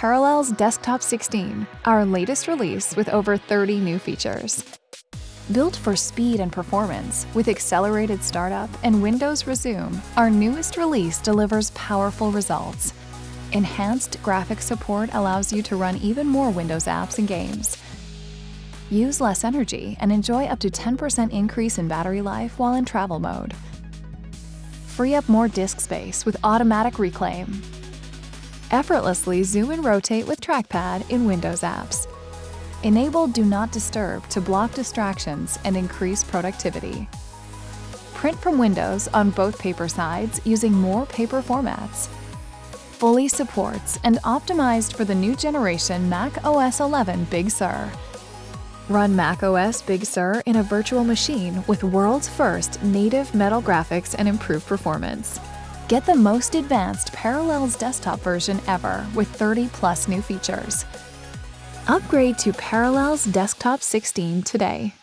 Parallels Desktop 16, our latest release with over 30 new features. Built for speed and performance, with accelerated startup and Windows Resume, our newest release delivers powerful results. Enhanced graphic support allows you to run even more Windows apps and games. Use less energy and enjoy up to 10% increase in battery life while in travel mode. Free up more disk space with automatic reclaim. Effortlessly zoom and rotate with trackpad in Windows apps. Enable Do Not Disturb to block distractions and increase productivity. Print from Windows on both paper sides using more paper formats. Fully supports and optimized for the new generation Mac OS 11 Big Sur. Run Mac OS Big Sur in a virtual machine with world's first native metal graphics and improved performance. Get the most advanced Parallels desktop version ever with 30 plus new features. Upgrade to Parallels Desktop 16 today.